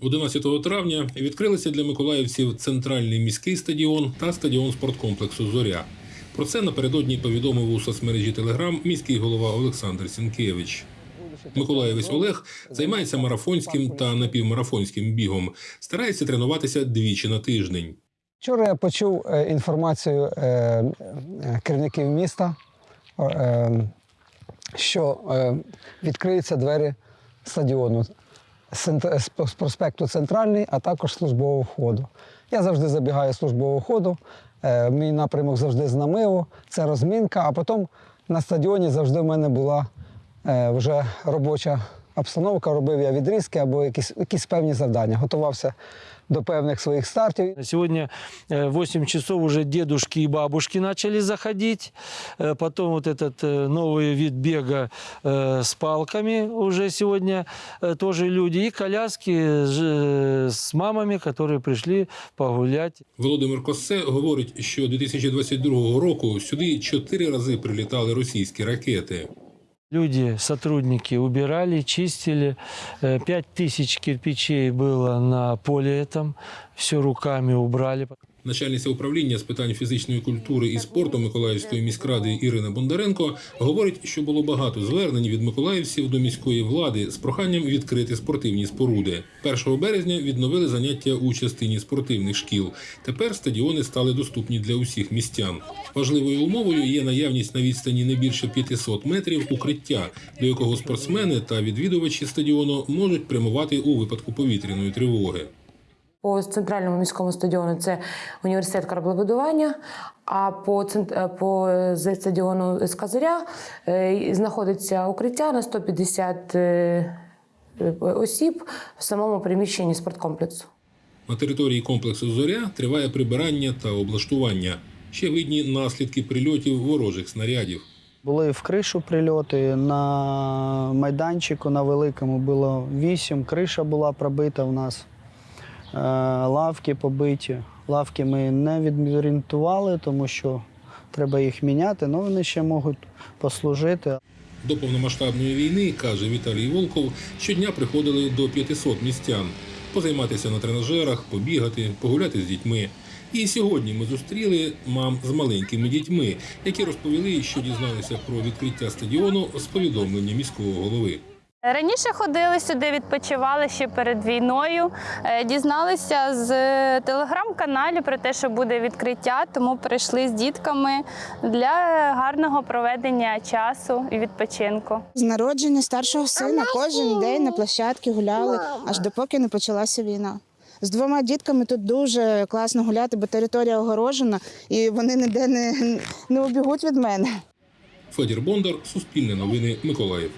11 травня відкрилися для миколаївців центральний міський стадіон та стадіон спорткомплексу Зоря. Про це напередодні повідомив у соцмережі Телеграм міський голова Олександр Сінкевич. Миколаївець Олег займається марафонським та напівмарафонським бігом. Старається тренуватися двічі на тиждень. Вчора я почув е, інформацію е, керівників міста, е, що е, відкриються двері стадіону з цент- з проспекту Центральний, а також службового входу. Я завжди забігаю службового входу. е, Мій напрямок завжди знамило, це розмінка, а потім на стадіоні завжди в мене була е, вже робоча обстановка. Робив я відрізки або якісь, якісь певні завдання. Готувався до певних своїх стартів. Сегодня э, 8 часов уже дедушки и бабушки начали заходить. Э, Потом вот этот э, новый вид бега э, с палками уже сегодня э, тоже люди. И коляски ж- с мамами, которые пришли погулять. Володимир Коссе говорить, що 2022 року сюди чотири рази прилітали російські ракети. Люди, сотрудники убирали, чистили. Э, Пять тысяч кирпичей было на поле этом. Все руками убрали. Начальниця управління з питань фізичної культури і спорту Миколаївської міськради Ірина Бондаренко говорить, що було багато звернень від миколаївців до міської влади з проханням відкрити спортивні споруди. 1 березня відновили заняття у частині спортивних шкіл. Тепер стадіони стали доступні для усіх містян. Важливою умовою є наявність на відстані не більше 500 метрів укриття, до якого спортсмени та відвідувачі стадіону можуть прямувати у випадку повітряної тривоги. По центральному міському стадіону це університет кораблебудування, а по, цент- е, по з стадіону з Казаря е, знаходиться укриття на 150 е, е, осіб в самому приміщенні спорткомплексу. На території комплексу Зоря триває прибирання та облаштування. Ще видні наслідки прильотів ворожих снарядів. Були в кришу прильоти. На майданчику на великому було вісім. Криша була пробита у нас. Е, Лавки побиті. Лавки ми не відорієнтували, тому що треба їх міняти, але вони ще можуть послужити. До повномасштабної війни, каже Віталій Волков, щодня приходили до 500 містян позайматися на тренажерах, побігати, погуляти з дітьми. І сьогодні ми зустріли мам з маленькими дітьми, які розповіли, що дізналися про відкриття стадіону з повідомлення міського голови. Раніше ходили сюди, відпочивали ще перед війною. Е, Дізналися з телеграм-каналів про те, що буде відкриття, тому прийшли з дітками для гарного проведення часу і відпочинку. З народження старшого сина кожен день на площадці гуляли, аж допоки не почалася війна. З двома дітками тут дуже класно гуляти, бо територія огорожена і вони ніде не, не убігуть від мене. Федір Бондар, Суспільне новини, Миколаїв.